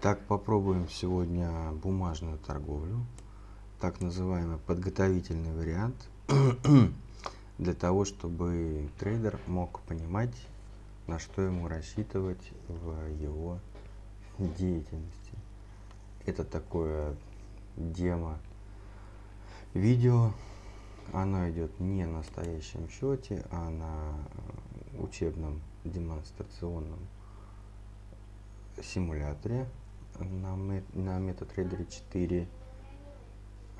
Так, попробуем сегодня бумажную торговлю, так называемый подготовительный вариант, для того, чтобы трейдер мог понимать, на что ему рассчитывать в его деятельности. Это такое демо видео, оно идет не на настоящем счете, а на учебном демонстрационном симуляторе на, на MetaTrader 4.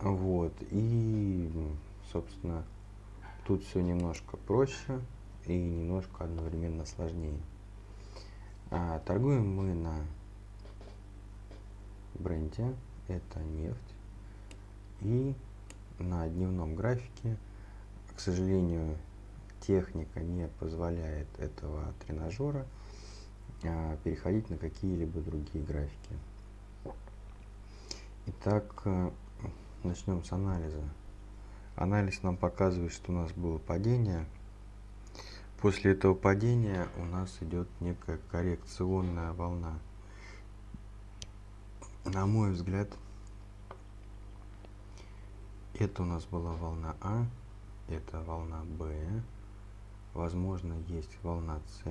Вот. И, собственно, тут все немножко проще и немножко одновременно сложнее. А, торгуем мы на бренде, это нефть. И на дневном графике, к сожалению, техника не позволяет этого тренажера а, переходить на какие-либо другие графики. Итак, э, начнем с анализа. Анализ нам показывает, что у нас было падение. После этого падения у нас идет некая коррекционная волна. На мой взгляд, это у нас была волна А, это волна Б, возможно есть волна С,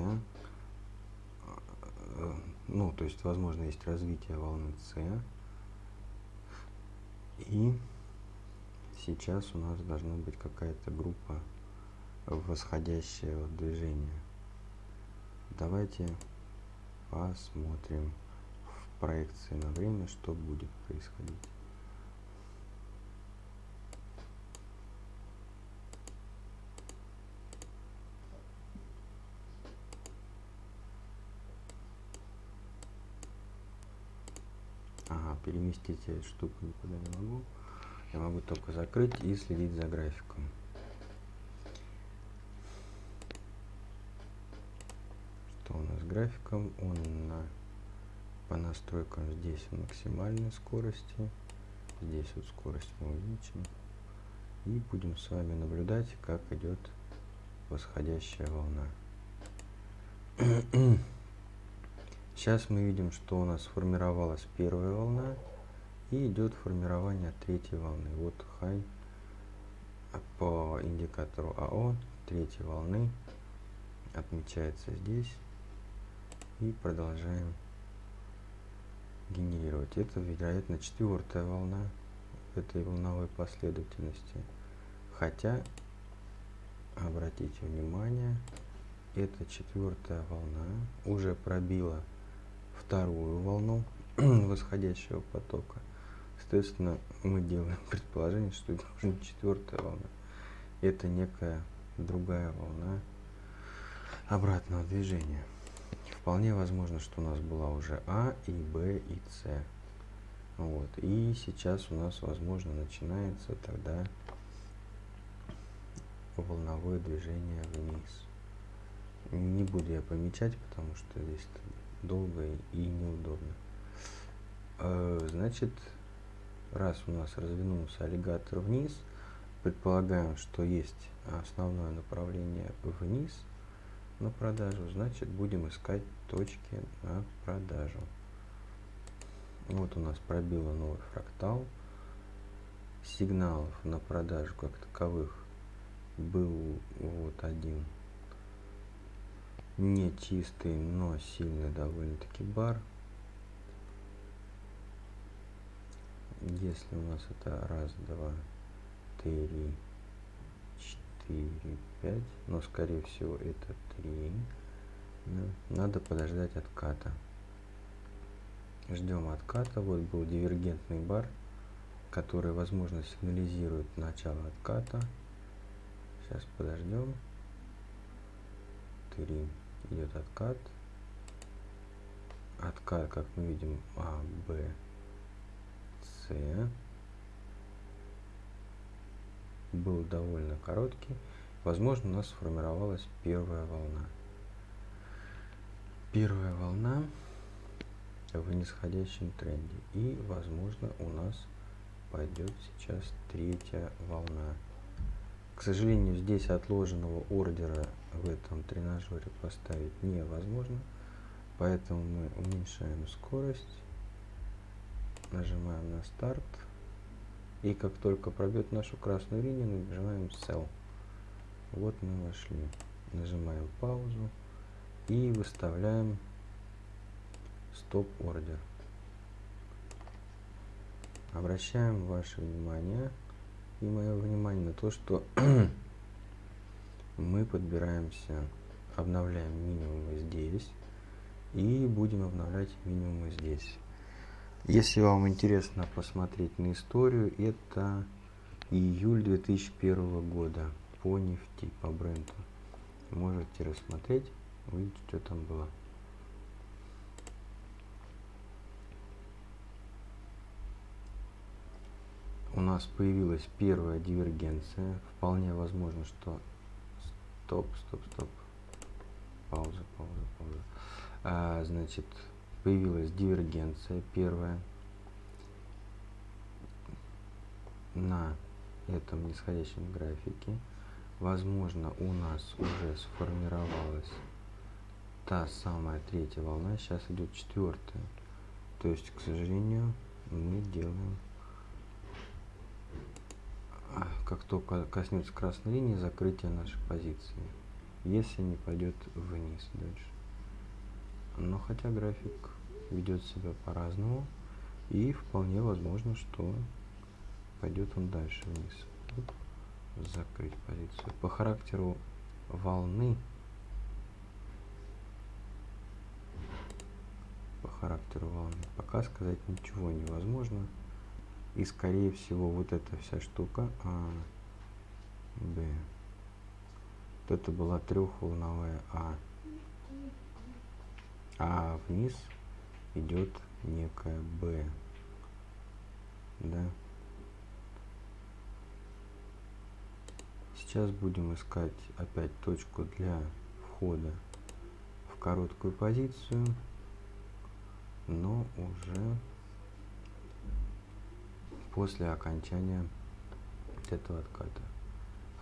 Э, ну, то есть, возможно, есть развитие волны С. И сейчас у нас должна быть какая-то группа восходящего движения. Давайте посмотрим в проекции на время, что будет происходить. Переместить эту штуку никуда не могу. Я могу только закрыть и следить за графиком. Что у нас с графиком? Он на, по настройкам здесь максимальной скорости. Здесь вот скорость мы увеличим. И будем с вами наблюдать, как идет восходящая волна. Сейчас мы видим, что у нас сформировалась первая волна и идет формирование третьей волны. Вот хай по индикатору АО третьей волны отмечается здесь и продолжаем генерировать. Это, вероятно, четвертая волна этой волновой последовательности. Хотя, обратите внимание, эта четвертая волна уже пробила вторую волну восходящего потока. Соответственно, мы делаем предположение, что это уже четвертая волна. Это некая другая волна обратного движения. Вполне возможно, что у нас была уже А и Б и С. Вот. И сейчас у нас, возможно, начинается тогда волновое движение вниз. Не буду я помечать, потому что здесь долго и неудобно. Э, значит, раз у нас развернулся аллигатор вниз, предполагаем, что есть основное направление вниз на продажу, значит будем искать точки на продажу. Вот у нас пробило новый фрактал. Сигналов на продажу как таковых был вот один не чистый, но сильный довольно-таки бар. Если у нас это раз, два, три, четыре, пять, но скорее всего это три, да, надо подождать отката. Ждем отката. Вот был дивергентный бар, который, возможно, сигнализирует начало отката. Сейчас подождем. Три идет откат. Откат, как мы видим, А, Б, С. Был довольно короткий. Возможно, у нас сформировалась первая волна. Первая волна в нисходящем тренде. И, возможно, у нас пойдет сейчас третья волна. К сожалению, здесь отложенного ордера в этом тренажере поставить невозможно, поэтому мы уменьшаем скорость нажимаем на старт. И как только пробьет нашу красную линию, нажимаем Sell. Вот мы вошли. Нажимаем паузу и выставляем стоп-ордер. Обращаем ваше внимание и мое внимание на то, что мы подбираемся, обновляем минимумы здесь и будем обновлять минимумы здесь. Если вам интересно посмотреть на историю, это июль 2001 года по нефти, по бренду. Можете рассмотреть, увидеть, что там было. У нас появилась первая дивергенция. Вполне возможно, что... Стоп, стоп, стоп. Пауза, пауза, пауза. А, значит, появилась дивергенция первая на этом нисходящем графике. Возможно, у нас уже сформировалась та самая третья волна, сейчас идет четвертая. То есть, к сожалению, мы делаем, а, как только коснется красной линии, закрытие нашей позиции, если не пойдет вниз дальше. Но хотя график ведет себя по-разному. И вполне возможно, что пойдет он дальше вниз. Закрыть позицию. По характеру волны, по характеру волны, пока сказать ничего невозможно. И скорее всего вот эта вся штука А, Б. Вот это была трехволновая А. А вниз идет некая b да. Сейчас будем искать опять точку для входа в короткую позицию но уже после окончания этого отката.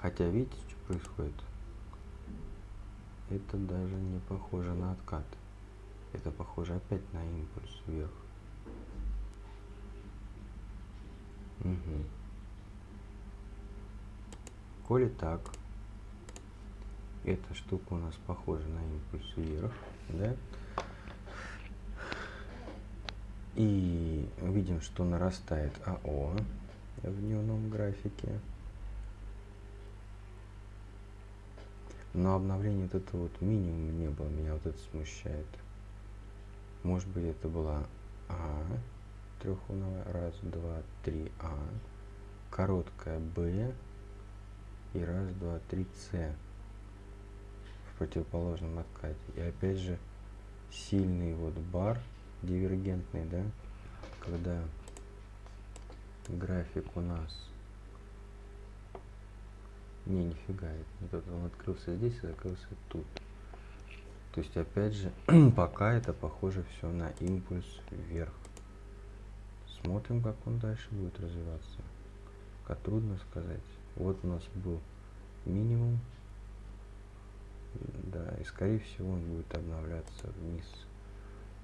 Хотя видите что происходит? Это даже не похоже на откат это похоже опять на импульс вверх. Угу. Коли так, эта штука у нас похожа на импульс вверх, да? И видим, что нарастает АО в дневном графике. Но обновление вот этого вот минимума не было, меня вот это смущает. Может быть это была А, трехугольная, раз, два, три, А, короткая Б и раз, два, три, С в противоположном откате. И опять же сильный вот бар дивергентный, да, когда график у нас не, нифига, это он открылся здесь и закрылся тут. То есть, опять же, пока это похоже все на импульс вверх. Смотрим, как он дальше будет развиваться. Как трудно сказать. Вот у нас был минимум. Да, и скорее всего он будет обновляться вниз.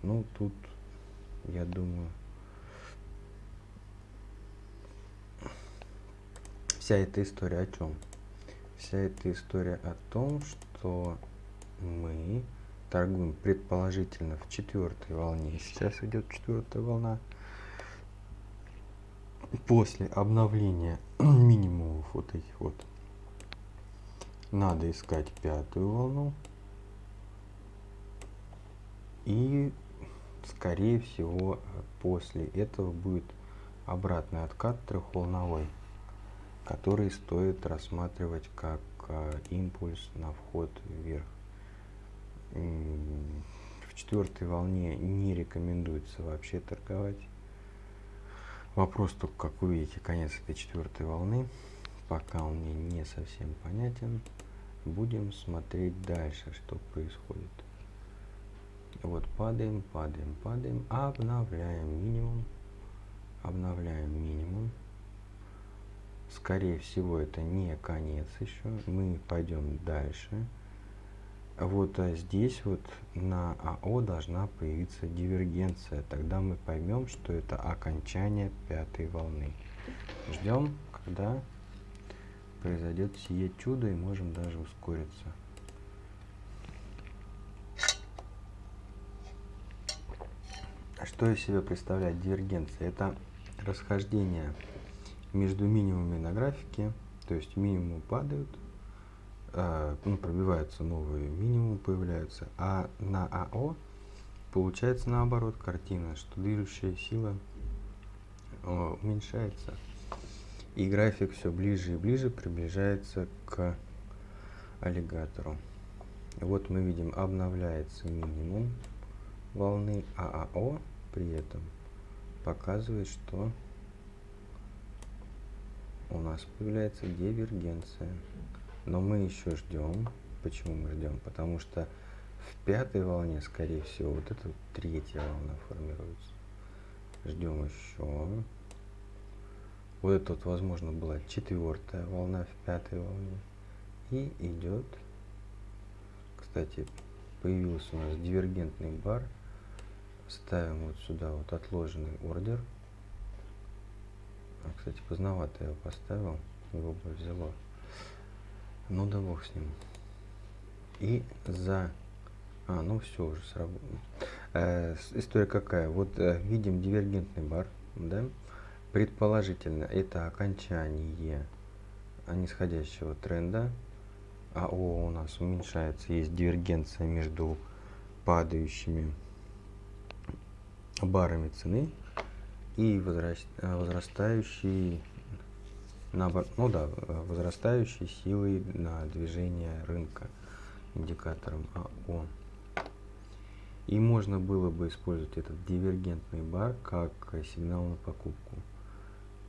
Ну, тут, я думаю, вся эта история о чем? Вся эта история о том, что мы торгуем предположительно в четвертой волне. Сейчас идет четвертая волна. После обновления минимумов вот этих вот надо искать пятую волну. И скорее всего после этого будет обратный откат трехволновой, который стоит рассматривать как а, импульс на вход вверх четвертой волне не рекомендуется вообще торговать. Вопрос только, как вы видите, конец этой четвертой волны. Пока он мне не совсем понятен. Будем смотреть дальше, что происходит. Вот падаем, падаем, падаем, обновляем минимум, обновляем минимум. Скорее всего, это не конец еще. Мы пойдем дальше вот а здесь вот на АО должна появиться дивергенция. Тогда мы поймем, что это окончание пятой волны. Ждем, когда произойдет сие чудо и можем даже ускориться. Что из себя представляет дивергенция? Это расхождение между минимумами на графике, то есть минимумы падают, ну, пробиваются новые минимумы, появляются, а на АО получается наоборот картина, что движущая сила э, уменьшается. И график все ближе и ближе приближается к аллигатору. Вот мы видим, обновляется минимум волны ААО, при этом показывает, что у нас появляется дивергенция. Но мы еще ждем. Почему мы ждем? Потому что в пятой волне, скорее всего, вот эта третья волна формируется. Ждем еще. Вот это вот, возможно, была четвертая волна в пятой волне. И идет. Кстати, появился у нас дивергентный бар. Ставим вот сюда вот отложенный ордер. А, кстати, поздновато я его поставил. Его бы взяло. Ну да бог с ним. И за... А, ну все уже сработало. Э, история какая? Вот э, видим дивергентный бар, да? Предположительно, это окончание нисходящего тренда. АО у нас уменьшается, есть дивергенция между падающими барами цены и возрастающей ну да, возрастающей силой на движение рынка индикатором АО. И можно было бы использовать этот дивергентный бар как сигнал на покупку.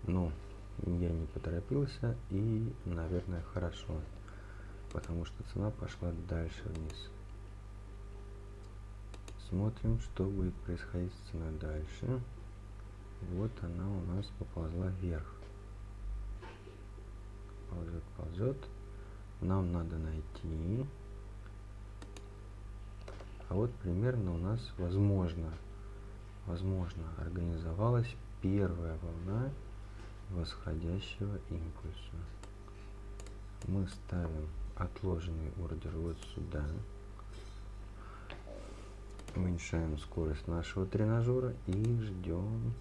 Но я не поторопился и, наверное, хорошо, потому что цена пошла дальше вниз. Смотрим, что будет происходить с ценой дальше. Вот она у нас поползла вверх. Ползет, ползет. Нам надо найти. А вот примерно у нас возможно, возможно, организовалась первая волна восходящего импульса. Мы ставим отложенный ордер вот сюда. Уменьшаем скорость нашего тренажера и ждем,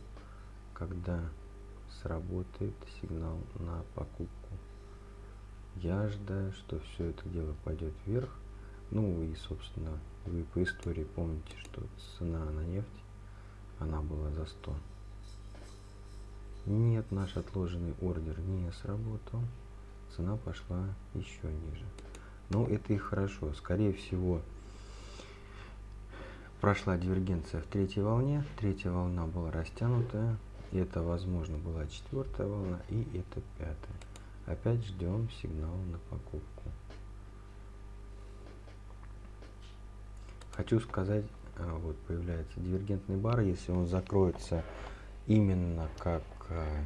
когда сработает сигнал на покупку. Я ожидаю, что все это дело пойдет вверх. Ну и, собственно, вы по истории помните, что цена на нефть, она была за 100. Нет, наш отложенный ордер не сработал. Цена пошла еще ниже. Но это и хорошо. Скорее всего, прошла дивергенция в третьей волне. Третья волна была растянутая. Это, возможно, была четвертая волна и это пятая. Опять ждем сигнал на покупку. Хочу сказать, а, вот появляется дивергентный бар, если он закроется именно как э,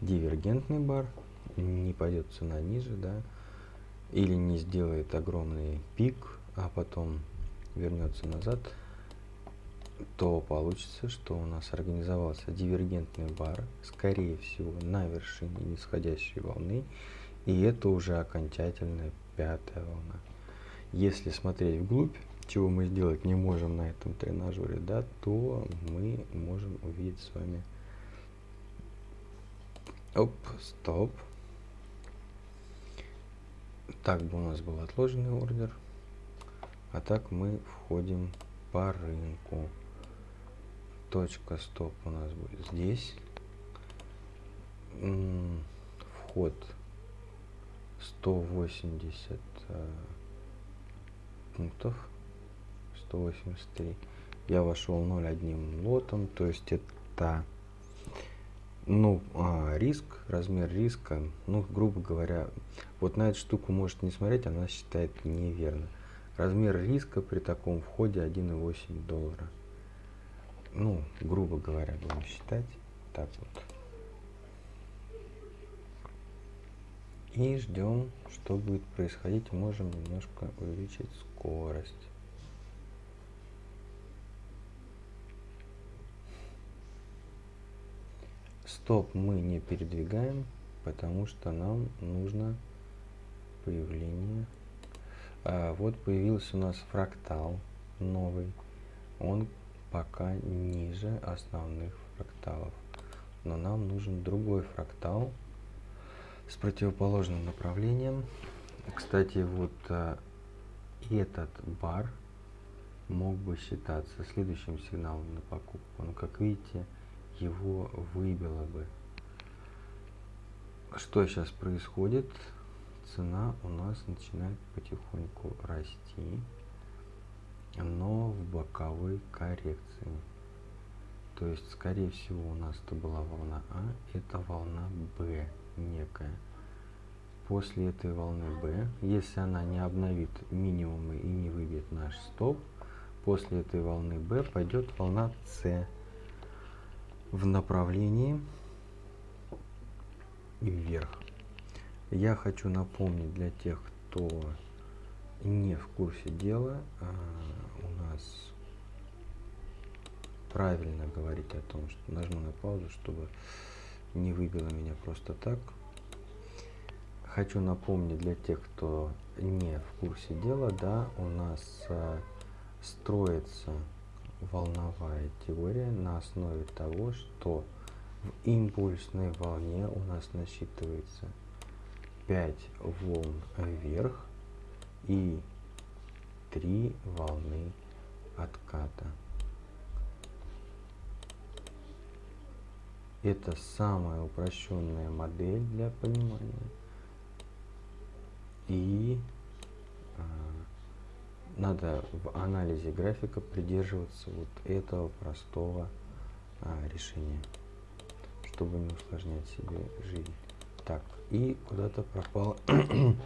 дивергентный бар, не пойдет цена ниже, да, или не сделает огромный пик, а потом вернется назад, то получится, что у нас организовался дивергентный бар, скорее всего, на вершине нисходящей волны, и это уже окончательная пятая волна. Если смотреть вглубь, чего мы сделать не можем на этом тренажере, да, то мы можем увидеть с вами Оп, стоп. Так бы у нас был отложенный ордер. А так мы входим по рынку. Точка стоп у нас будет здесь. Вход 180 э, пунктов. 183. Я вошел 0,1 лотом, то есть это ну, а, риск, размер риска, ну, грубо говоря, вот на эту штуку может не смотреть, она считает неверно. Размер риска при таком входе 1,8 доллара. Ну, грубо говоря, будем считать так вот. И ждем, что будет происходить. Можем немножко увеличить скорость. Стоп мы не передвигаем, потому что нам нужно появление. А, вот появился у нас фрактал новый. Он пока ниже основных фракталов. Но нам нужен другой фрактал с противоположным направлением. Кстати, вот а, этот бар мог бы считаться следующим сигналом на покупку. Но как видите, его выбило бы. Что сейчас происходит? Цена у нас начинает потихоньку расти, но в боковой коррекции. То есть, скорее всего, у нас это была волна А, это волна Б некая. После этой волны B, если она не обновит минимумы и не выбьет наш стоп, после этой волны B пойдет волна С в направлении вверх. Я хочу напомнить для тех, кто не в курсе дела, а, у нас правильно говорить о том, что нажму на паузу, чтобы не выбило меня просто так. Хочу напомнить для тех, кто не в курсе дела, да, у нас а, строится волновая теория на основе того, что в импульсной волне у нас насчитывается 5 волн вверх и 3 волны отката. Это самая упрощенная модель для понимания. И а, надо в анализе графика придерживаться вот этого простого а, решения, чтобы не усложнять себе жизнь. Так, и куда-то пропала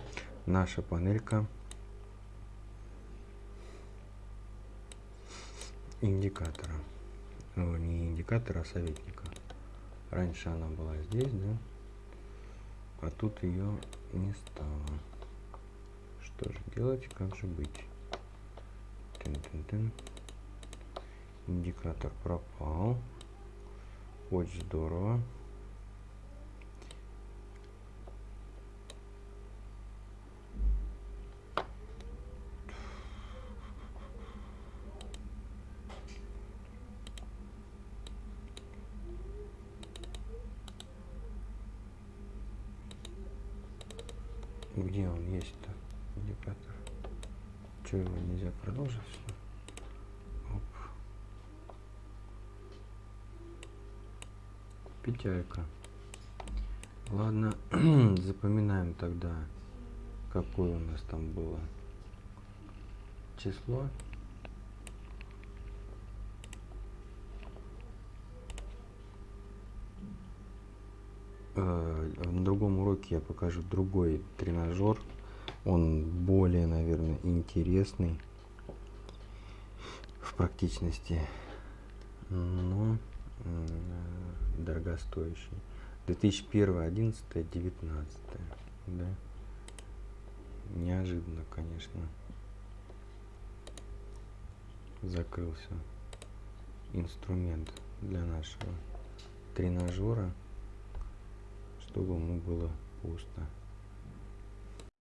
наша панелька индикатора. Ну, не индикатора, а советника. Раньше она была здесь, да? А тут ее не стало. Что же делать, как же быть? Тын -тын -тын. Индикатор пропал. Очень здорово. Где он есть-то, индикатор? Что его нельзя продолжить? Оп. Петелька. Ладно, запоминаем тогда, какое у нас там было число. На другом уроке я покажу другой тренажер. Он более, наверное, интересный в практичности, но дорогостоящий. 2001, 11, 19. Да? Неожиданно, конечно. Закрылся инструмент для нашего тренажера чтобы ему было пусто